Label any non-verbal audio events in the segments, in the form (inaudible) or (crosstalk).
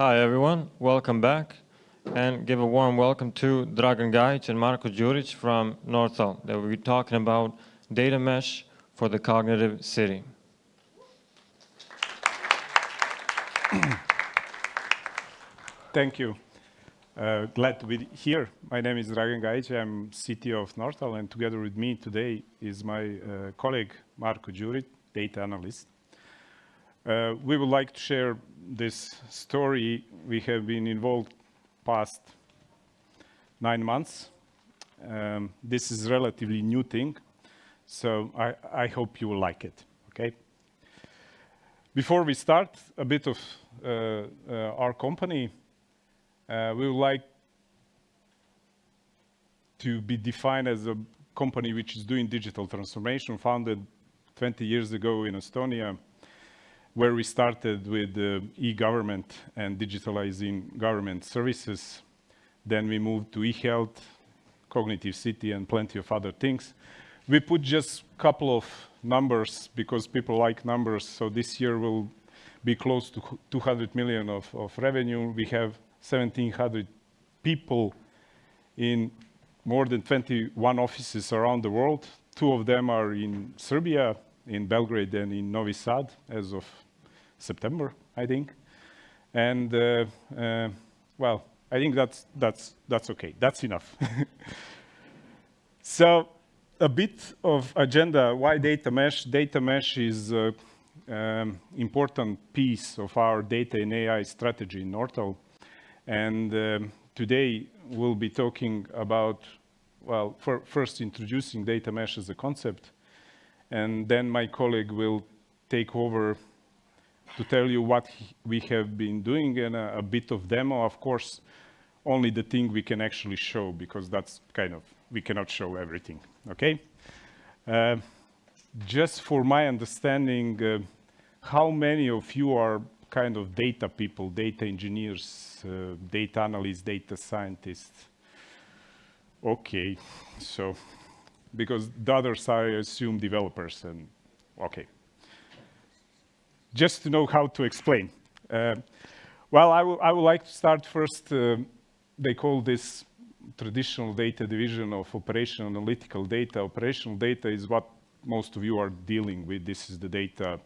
Hi everyone, welcome back and give a warm welcome to Dragan Gajic and Marko Juric from Nortal. They will be talking about data mesh for the cognitive city. (clears throat) Thank you. Uh, glad to be here. My name is Dragan Gajic. I'm CTO of Nortal, and together with me today is my uh, colleague Marko Juric, data analyst. Uh, we would like to share this story. We have been involved past nine months. Um, this is a relatively new thing, so I, I hope you will like it, okay? Before we start, a bit of uh, uh, our company. Uh, we would like to be defined as a company which is doing digital transformation, founded 20 years ago in Estonia, where we started with uh, e-government and digitalizing government services. Then we moved to e-health, cognitive city, and plenty of other things. We put just a couple of numbers because people like numbers. So this year will be close to 200 million of, of revenue. We have 1,700 people in more than 21 offices around the world. Two of them are in Serbia, in Belgrade and in Novi Sad as of September, I think. And uh, uh, well, I think that's, that's, that's okay. That's enough. (laughs) so a bit of agenda, why data mesh? Data mesh is an um, important piece of our data and AI strategy in Nortal. And um, today we'll be talking about, well, first introducing data mesh as a concept, and then my colleague will take over to tell you what we have been doing and a, a, bit of demo. Of course, only the thing we can actually show because that's kind of, we cannot show everything, okay? Uh, just for my understanding, uh, how many of you are kind of data people, data engineers, uh, data analysts, data scientists. Okay, so, because the others I assume developers and, okay. Just to know how to explain. Uh, well, I, I would like to start first, uh, they call this traditional data division of operational analytical data. Operational data is what most of you are dealing with. This is the data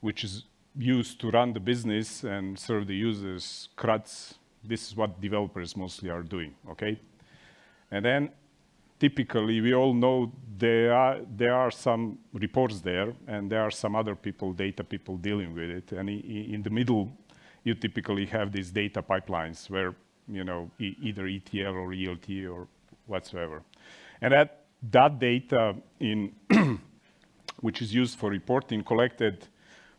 which is used to run the business and serve the users, CRUDs, this is what developers mostly are doing, okay? And then typically we all know there are, there are some reports there and there are some other people, data people dealing with it. And in the middle, you typically have these data pipelines where, you know, e either ETL or ELT or whatsoever. And that, that data in, (clears throat) which is used for reporting collected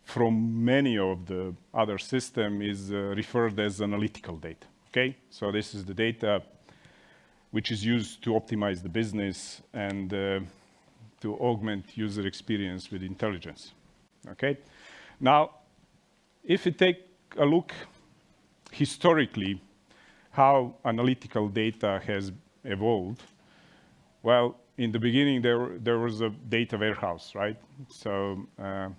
from many of the other system is uh, referred as analytical data, okay? So this is the data which is used to optimize the business and uh, to augment user experience with intelligence, okay? Now, if you take a look historically how analytical data has evolved, well, in the beginning, there, there was a data warehouse, right? So uh,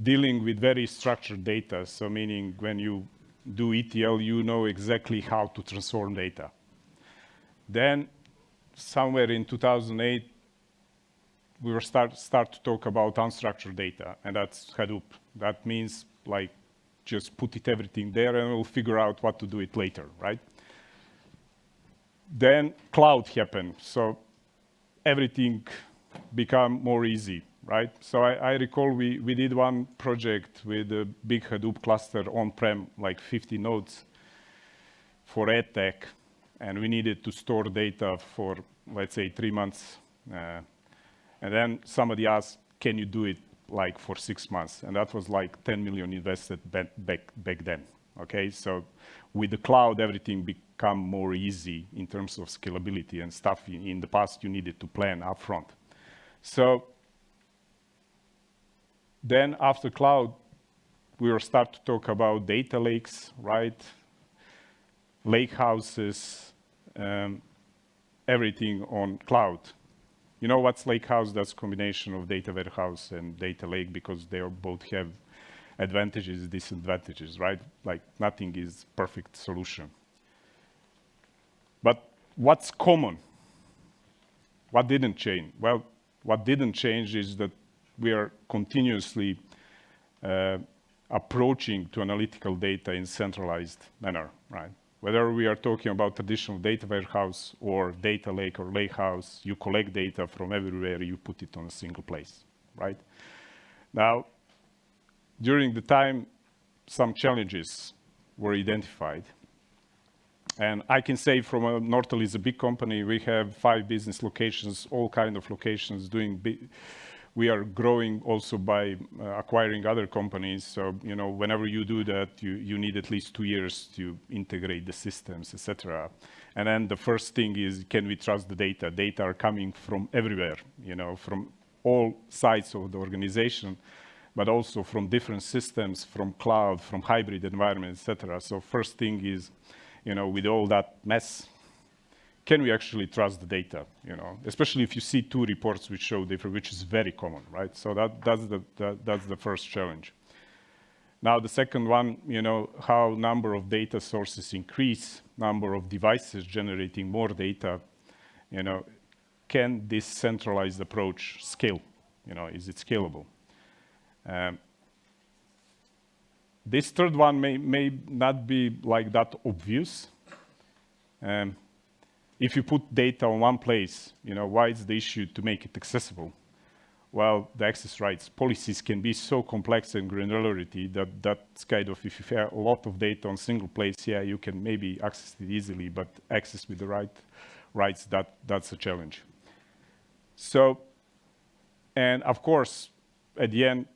dealing with very structured data. So meaning when you do ETL, you know exactly how to transform data. Then somewhere in 2008, we were start, start to talk about unstructured data, and that's Hadoop. That means like just put it everything there and we'll figure out what to do it later, right? Then cloud happened, so everything become more easy right? So I, I, recall we, we did one project with a big Hadoop cluster on-prem, like 50 nodes for EdTech, and we needed to store data for, let's say, three months. Uh, and then somebody asked, can you do it like for six months? And that was like 10 million invested back, back, then, okay? So with the cloud, everything become more easy in terms of scalability and stuff. In, in the past, you needed to plan upfront. So then after cloud, we will start to talk about data lakes, right? Lake houses, um, everything on cloud. You know what's lake house? That's combination of data warehouse and data lake because they both have advantages, disadvantages, right? Like nothing is perfect solution. But what's common? What didn't change? Well, what didn't change is that we are continuously uh, approaching to analytical data in centralized manner, right? Whether we are talking about traditional data warehouse or data lake or lakehouse, you collect data from everywhere, you put it on a single place, right? Now, during the time, some challenges were identified. And I can say from a, Nortal is a big company. We have five business locations, all kind of locations doing we are growing also by uh, acquiring other companies. So, you know, whenever you do that, you, you need at least two years to integrate the systems, etc. And then the first thing is, can we trust the data? Data are coming from everywhere, you know, from all sides of the organization, but also from different systems, from cloud, from hybrid environment, etc. So first thing is, you know, with all that mess, can we actually trust the data? You know, especially if you see two reports which show different, which is very common, right? So that, that's, the, that, that's the first challenge. Now, the second one, you know, how number of data sources increase, number of devices generating more data, you know, can this centralized approach scale? You know, is it scalable? Um, this third one may, may not be like that obvious. Um, if you put data on one place, you know, why is the issue to make it accessible? Well, the access rights policies can be so complex and granularity that that's kind of, if you have a lot of data on single place, yeah, you can maybe access it easily, but access with the right rights, that, that's a challenge. So, and of course, at the end,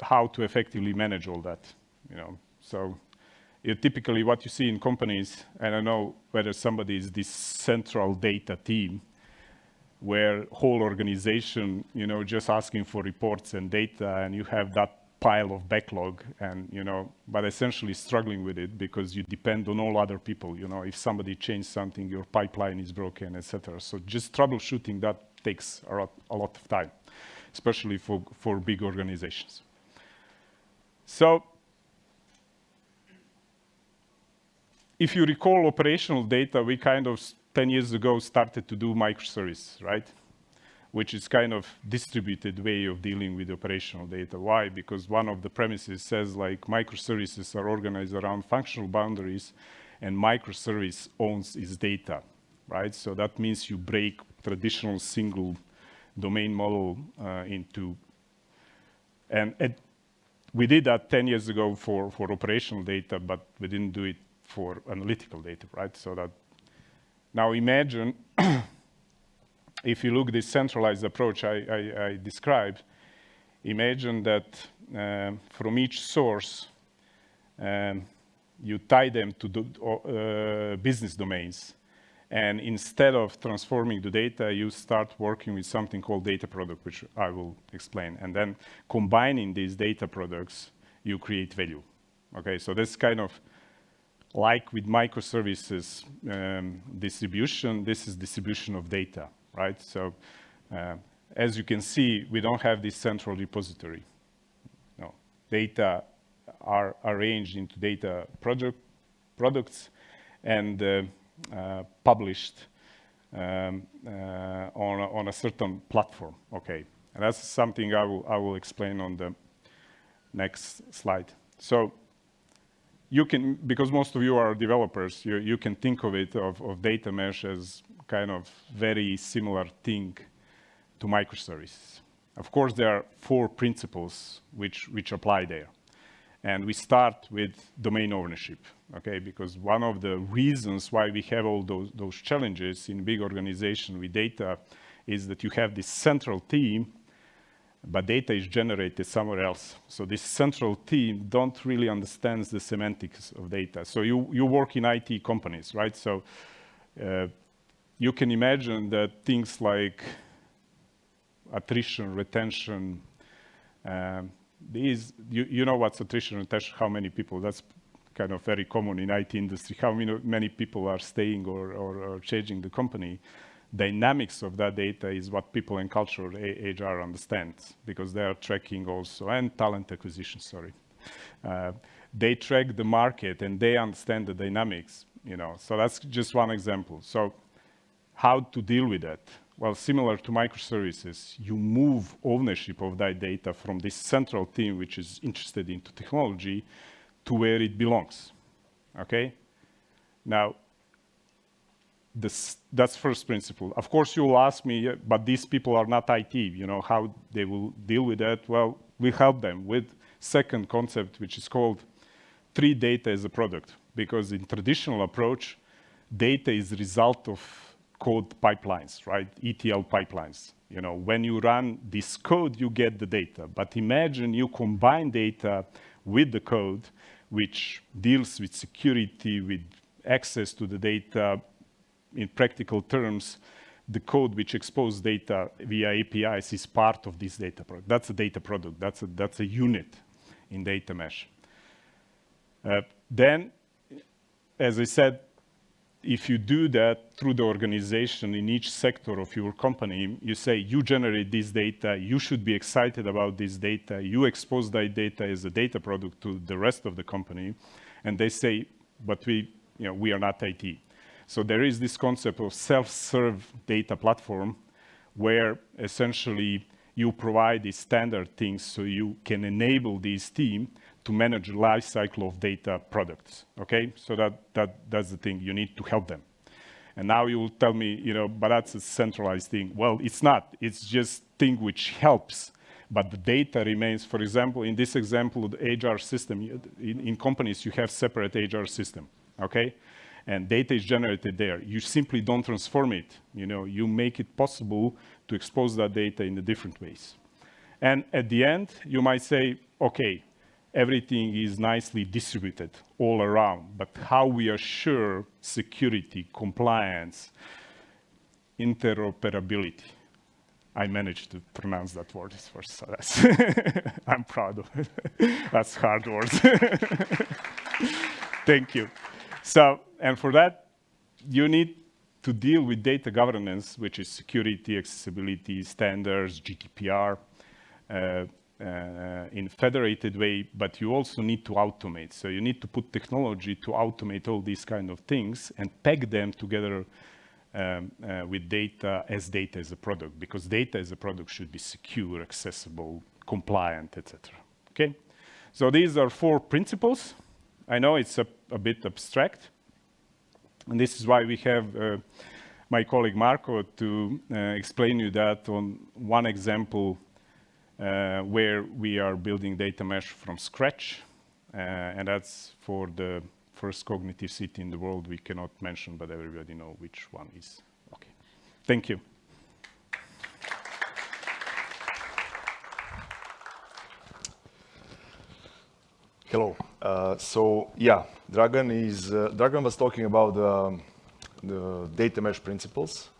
how to effectively manage all that, you know, so you typically what you see in companies, and I know whether somebody is this central data team, where whole organization, you know, just asking for reports and data, and you have that pile of backlog, and you know, but essentially struggling with it because you depend on all other people. You know, if somebody changed something, your pipeline is broken, etc. So just troubleshooting that takes a lot, a lot of time, especially for for big organizations. So if you recall operational data, we kind of 10 years ago started to do microservice, right? Which is kind of distributed way of dealing with operational data. Why? Because one of the premises says like microservices are organized around functional boundaries and microservice owns its data, right? So that means you break traditional single domain model uh, into, and, and we did that 10 years ago for, for operational data, but we didn't do it for analytical data, right? So that now imagine (clears throat) if you look this centralized approach I, I, I described, imagine that um, from each source, um, you tie them to the, uh, business domains. And instead of transforming the data, you start working with something called data product, which I will explain. And then combining these data products, you create value. Okay, so this kind of like with microservices um, distribution, this is distribution of data, right? So uh, as you can see, we don't have this central repository. No, data are arranged into data project products and uh, uh, published um, uh, on, a, on a certain platform. Okay, and that's something I will, I will explain on the next slide. So you can, because most of you are developers, you, you can think of it, of, of data mesh as kind of very similar thing to microservices. Of course, there are four principles which, which apply there. And we start with domain ownership, okay? Because one of the reasons why we have all those, those challenges in big organization with data is that you have this central team but data is generated somewhere else. So this central team don't really understand the semantics of data. So you, you work in IT companies, right? So uh, you can imagine that things like attrition, retention, um, these, you, you know what's attrition, retention, how many people, that's kind of very common in IT industry, how many, many people are staying or, or, or changing the company dynamics of that data is what people in cultural HR understand because they are tracking also, and talent acquisition, sorry. Uh, they track the market and they understand the dynamics, you know. So that's just one example. So how to deal with that? Well, similar to microservices, you move ownership of that data from this central team, which is interested into technology, to where it belongs, okay? Now, this, that's first principle. Of course, you will ask me, but these people are not IT, you know, how they will deal with that? Well, we help them with second concept, which is called treat data as a product. Because in traditional approach, data is result of code pipelines, right? ETL pipelines. You know, when you run this code, you get the data. But imagine you combine data with the code, which deals with security, with access to the data, in practical terms, the code which exposes data via APIs is part of this data product. That's a data product. That's a, that's a unit in data mesh. Uh, then, as I said, if you do that through the organization in each sector of your company, you say, you generate this data, you should be excited about this data, you expose that data as a data product to the rest of the company, and they say, but we, you know, we are not IT. So there is this concept of self-serve data platform where essentially you provide these standard things so you can enable this team to manage life cycle of data products, okay? So that, that, that's the thing, you need to help them. And now you will tell me, you know, but that's a centralized thing. Well, it's not, it's just thing which helps, but the data remains, for example, in this example, the HR system, in, in companies, you have separate HR system, okay? And data is generated there. You simply don't transform it. You know, you make it possible to expose that data in the different ways. And at the end, you might say, okay, everything is nicely distributed all around, but how we assure security, compliance, interoperability. I managed to pronounce that word first, so that's (laughs) I'm proud of it. (laughs) that's hard word. (laughs) Thank you. So, and for that, you need to deal with data governance, which is security, accessibility, standards, GDPR, uh, uh, in federated way, but you also need to automate. So you need to put technology to automate all these kind of things and peg them together um, uh, with data as data as a product, because data as a product should be secure, accessible, compliant, etc. Okay? So these are four principles. I know it's a, a bit abstract, and this is why we have uh, my colleague Marko to uh, explain you that on one example uh, where we are building data mesh from scratch. Uh, and that's for the first cognitive city in the world we cannot mention, but everybody know which one is. Okay. Thank you. Hello. Uh, so yeah, Dragan is uh, Dragan was talking about um, the data mesh principles,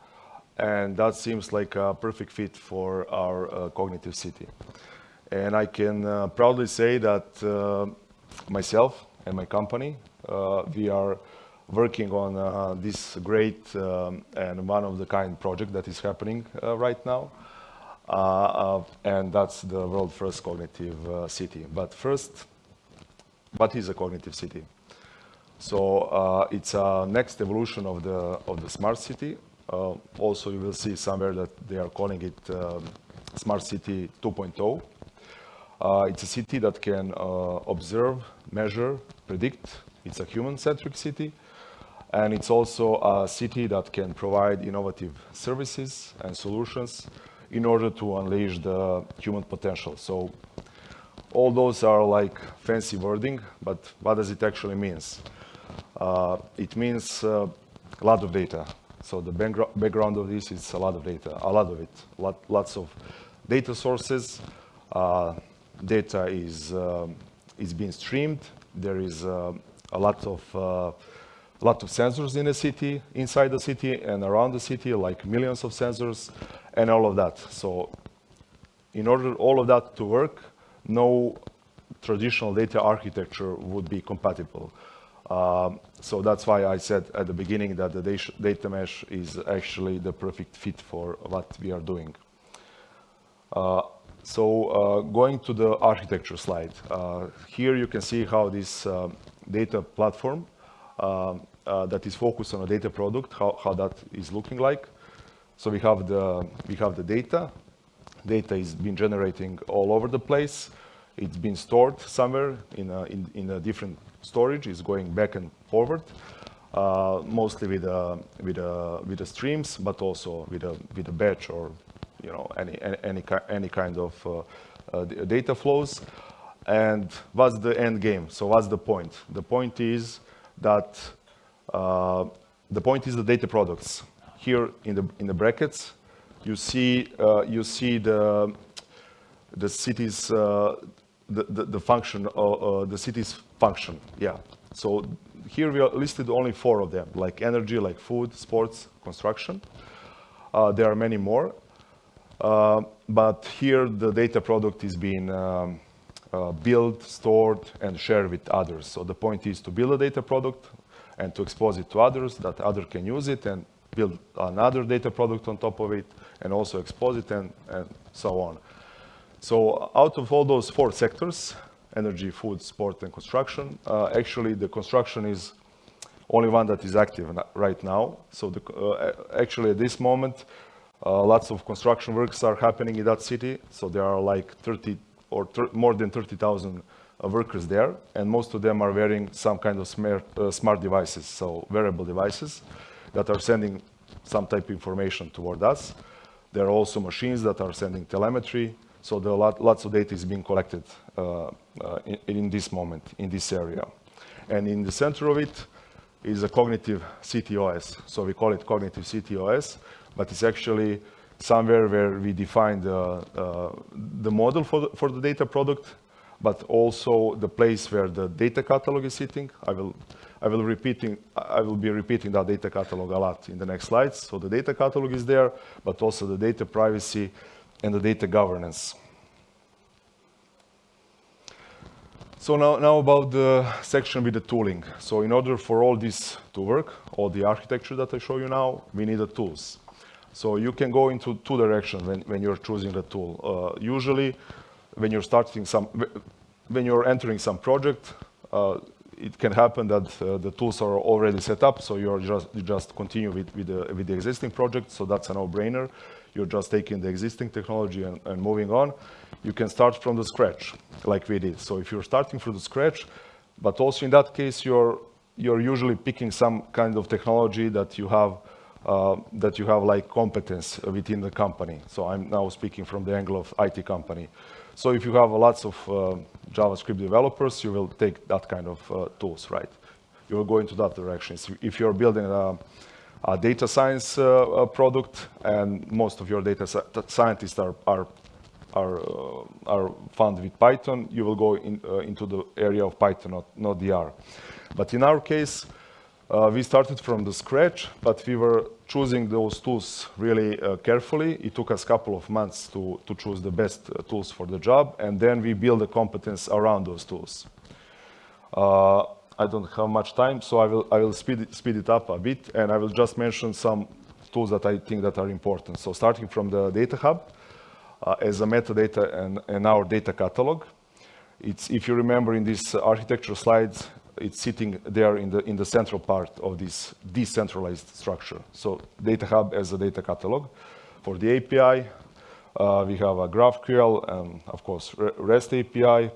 and that seems like a perfect fit for our uh, cognitive city. And I can uh, proudly say that uh, myself and my company, uh, we are working on this great um, and one of the kind project that is happening right now. and that's the world first cognitive city. But first, what is a cognitive city? So uh, it's a next evolution of the of the smart city. Uh, also, you will see somewhere that they are calling it um, Smart City 2.0. Uh, it's a city that can uh, observe, measure, predict. It's a human-centric city. And it's also a city that can provide innovative services and solutions in order to unleash the human potential. So all those are like fancy wording, but what does it actually means? Uh, it means uh, a lot of data. So the background of this is a lot of data, a lot of it, lot, lots of data sources. Uh, data is um, is being streamed. There is uh, a lot of uh, a lot of sensors in the city, inside the city and around the city, like millions of sensors, and all of that. So, in order all of that to work, no traditional data architecture would be compatible. Um, so that's why I said at the beginning that the data mesh is actually the perfect fit for what we are doing. Uh, So uh, going to the architecture slide, uh, here you can see how this uh, data platform uh, uh, that is focused on a data product, how, how that is looking like. So we have the we have the data. Data is being generating all over the place. It's been stored somewhere in a, in, in a different storage. It's going back and forward, uh, mostly with a, with a, with the streams, but also with a with a batch or you know any any any, any kind of uh, uh, data flows. And what's the end game? So what's the point? The point is that uh, the point is the data products. Here in the in the brackets, you see uh, you see the the city's uh, the, the, the function uh, the city's function. Yeah. So here we are listed only four of them, like energy, like food, sports, construction. Uh, there are many more, uh, but here the data product is being um, uh, built, stored, and shared with others. So the point is to build a data product and to expose it to others, that other can use it and build another data product on top of it, and also expose it and, and so on. So out of all those four sectors, energy, food, sport, and construction, uh, actually the construction is only one that is active right now. So the, uh, actually at this moment, uh, lots of construction works are happening in that city. So there are like 30 or more than 30,000 uh, workers there, and most of them are wearing some kind of smart, uh, smart devices, so wearable devices that are sending some type of information toward us. There are also machines that are sending telemetry, so there are lot, lots of data is being collected uh, uh, in, in, this moment, in this area. And in the center of it is a cognitive CTOS. So we call it cognitive CTOS, but it's actually somewhere where we define the, uh, the model for the, for the data product, but also the place where the data catalog is sitting. I will, I will, repeating, I will be repeating that data catalog a lot in the next slides. So the data catalog is there, but also the data privacy and the data governance. So now, now about the section with the tooling. So in order for all this to work, all the architecture that I show you now, we need the tools. So you can go into two directions when, when you're choosing the tool. Uh, usually, when you're starting some, when you're entering some project, uh, it can happen that uh, the tools are already set up, so you're just you just continue with with the, with the existing project. So that's a no-brainer. You're just taking the existing technology and, and moving on. You can start from the scratch, like we did. So if you're starting from the scratch, but also in that case, you're you're usually picking some kind of technology that you have uh, that you have like competence within the company. So I'm now speaking from the angle of IT company. So if you have lots of uh, JavaScript developers, you will take that kind of uh, tools, right? You will go into that direction. So if you're building a, a data science uh, product and most of your data scientists are, are, are, uh, are found with Python, you will go in, uh, into the area of Python, not, not DR. But in our case, uh, we started from the scratch, but we were choosing those tools really uh, carefully. It took us a couple of months to, to choose the best uh, tools for the job, and then we build the competence around those tools. Uh, I don't have much time, so I will, I will speed, it, speed it up a bit, and I will just mention some tools that I think that are important. So starting from the Data Hub, uh, as a metadata and, and our data catalog. It's, if you remember in these architecture slides, it's sitting there in the, in the central part of this decentralized structure. So Data Hub as a data catalog. For the API, uh, we have a GraphQL and, of course, REST API.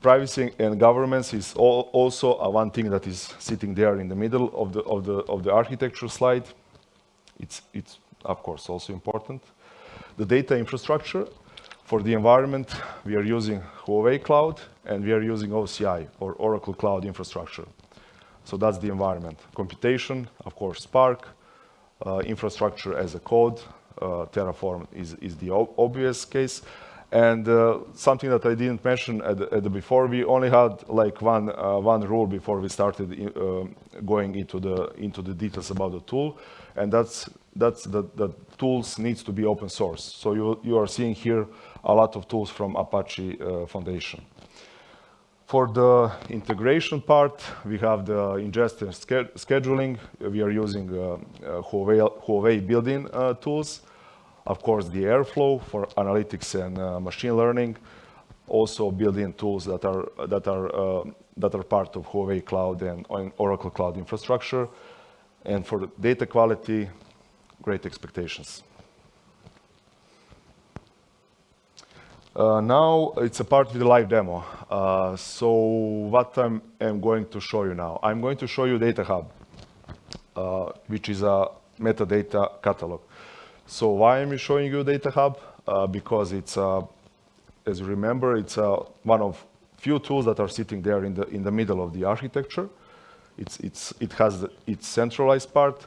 Privacy and governance is all, also one thing that is sitting there in the middle of the, of the, of the architecture slide. It's, it's, of course, also important. The data infrastructure, for the environment, we are using Huawei Cloud and we are using OCI or Oracle Cloud Infrastructure. So that's the environment. Computation, of course, Spark, uh, infrastructure as a code, uh, Terraform is, is the obvious case. And uh, something that I didn't mention at the, at the before, we only had like one, uh, one rule before we started uh, going into the, into the details about the tool, and that's, that's that the tools needs to be open source. So you, you are seeing here a lot of tools from Apache uh, Foundation. For the integration part, we have the ingest scheduling. We are using uh, uh, Huawei, Huawei built-in uh, tools. Of course, the Airflow for analytics and uh, machine learning. Also built-in tools that are, that, are, uh, that are part of Huawei Cloud and Oracle Cloud infrastructure. And for data quality, great expectations. Uh, now it's a part with the live demo. Uh, so what I'm, going to show you now, I'm going to show you Data Hub, uh, which is a metadata catalog. So why am I showing you Data Hub? Uh, because it's, uh, as you remember, it's uh, one of few tools that are sitting there in the, in the middle of the architecture. It's, it's, it has the, its centralized part,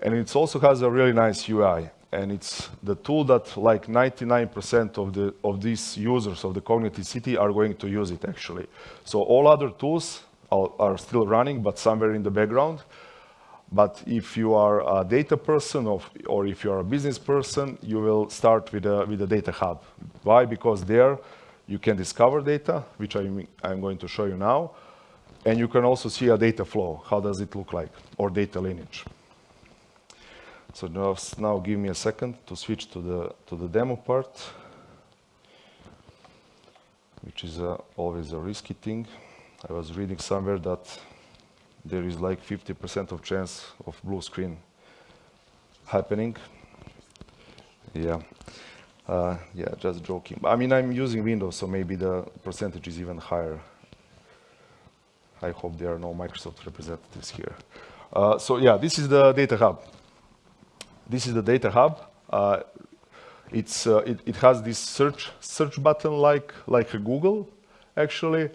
and it also has a really nice UI and it's the tool that like 99% of the of these users of the cognitive city are going to use it actually. So all other tools are, are, still running, but somewhere in the background. But if you are a data person of, or if you are a business person, you will start with a, with a data hub. Why? Because there you can discover data, which I'm, I'm going to show you now. And you can also see a data flow. How does it look like? Or data lineage. So now, now give me a second to switch to the, to the demo part, which is uh, always a risky thing. I was reading somewhere that there is like 50% of chance of blue screen happening. Yeah, uh, yeah, just joking. I mean, I'm using Windows, so maybe the percentage is even higher. I hope there are no Microsoft representatives here. Uh, so yeah, this is the data hub. This is the data hub. Uh, it's, uh, it, it, has this search, search button like, like a Google, actually.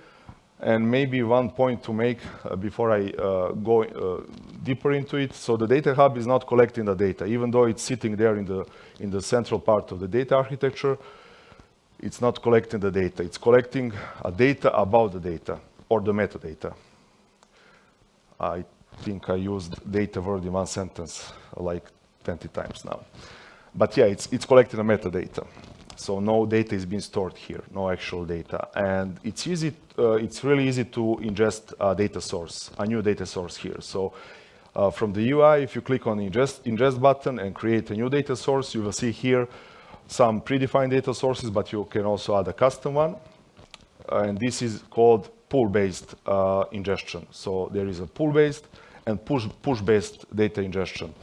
And maybe one point to make uh, before I uh, go uh, deeper into it. So the data hub is not collecting the data, even though it's sitting there in the, in the central part of the data architecture. It's not collecting the data. It's collecting a data about the data or the metadata. I think I used data word in one sentence like 20 times now. But yeah, it's, it's collecting metadata. So no data is being stored here, no actual data. And it's easy, uh, it's really easy to ingest a data source, a new data source here. So uh, from the UI, if you click on ingest, ingest button and create a new data source, you will see here some predefined data sources, but you can also add a custom one. and this is called pull-based uh, ingestion. So there is a pull-based and push-based push data ingestion.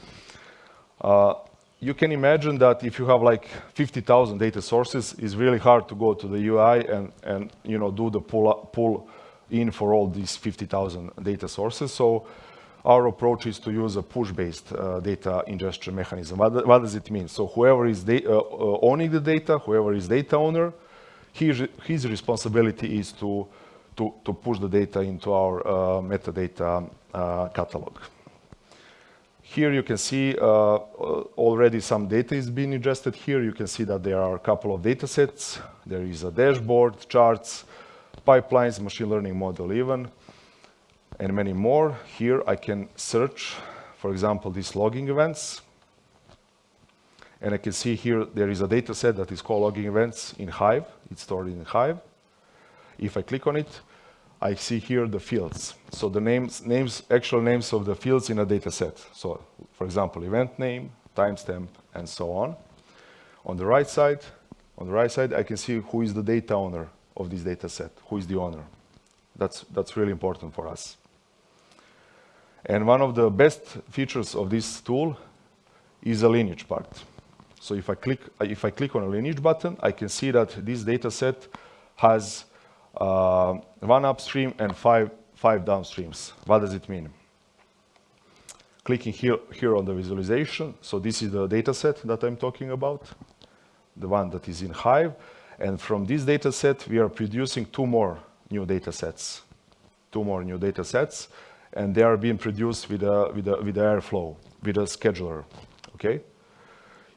Uh, you can imagine that if you have like 50,000 data sources, it's really hard to go to the UI and, and you know, do the pull, up, pull in for all these 50,000 data sources. So our approach is to use a push-based uh, data ingestion mechanism. What, what, does it mean? So whoever is uh, uh, owning the data, whoever is data owner, his, his responsibility is to, to, to, push the data into our uh, metadata uh, catalog. Here you can see uh, already some data is being ingested here. You can see that there are a couple of data sets. There is a dashboard, charts, pipelines, machine learning model even, and many more. Here I can search, for example, these logging events. And I can see here there is a data set that is called logging events in Hive. It's stored in Hive. If I click on it, I see here the fields. So the names, names, actual names of the fields in a data set. So for example, event name, timestamp, and so on. On the right side, on the right side, I can see who is the data owner of this data set, who is the owner. That's, that's really important for us. And one of the best features of this tool is a lineage part. So if I click, if I click on a lineage button, I can see that this data set has uh, one upstream and five, five downstreams. What does it mean? Clicking here, here on the visualization, so this is the data set that I'm talking about, the one that is in Hive. And from this data set, we are producing two more new data sets, two more new data sets, and they are being produced with a, with a, with Airflow, with a scheduler, okay?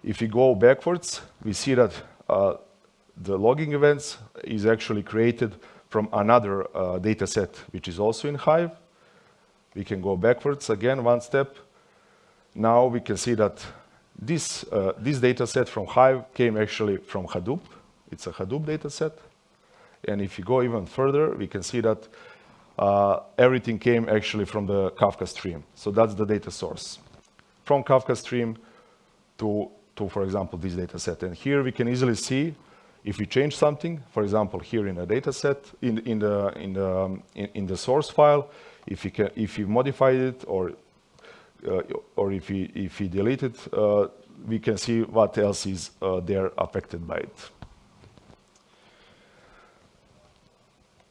If we go backwards, we see that uh, the logging events is actually created from another uh, data set, which is also in Hive. We can go backwards again one step. Now we can see that this, uh, this data set from Hive came actually from Hadoop. It's a Hadoop data set. And if you go even further, we can see that uh, everything came actually from the Kafka stream. So that's the data source. From Kafka stream to to, for example, this data set. And here we can easily see if we change something, for example, here in a data set, in, in, the, in, the, um, in, in the source file, if you, can, if we modified it or, uh, or if we, if we delete it, uh, we can see what else is uh, there affected by it.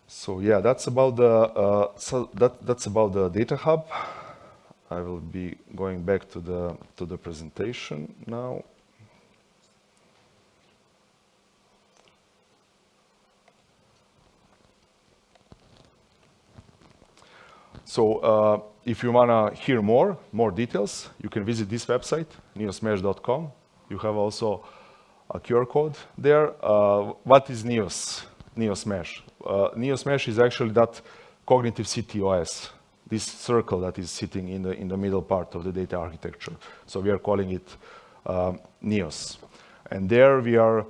So yeah, that's about the uh, so that that's about the data hub. I will be going back to the to the presentation now. So uh, if you want to hear more, more details, you can visit this website, neosmesh.com. You have also a QR code there. Uh, what is Neos, Neos Mesh? Uh, Neos Mesh is actually that cognitive CTOS, this circle that is sitting in the, in the middle part of the data architecture. So we are calling it um, Neos. And there we are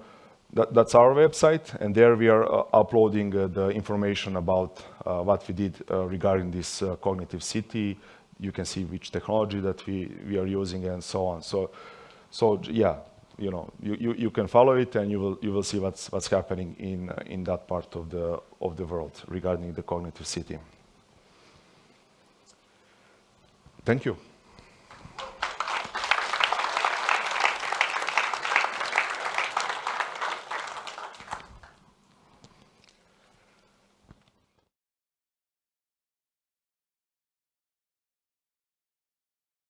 that, that's our website, and there we are uh, uploading uh, the information about uh, what we did uh, regarding this uh, cognitive city. You can see which technology that we, we are using and so on. So, so yeah, you know, you, you, you can follow it and you will, you will see what's, what's happening in, uh, in that part of the, of the world regarding the cognitive city. Thank you.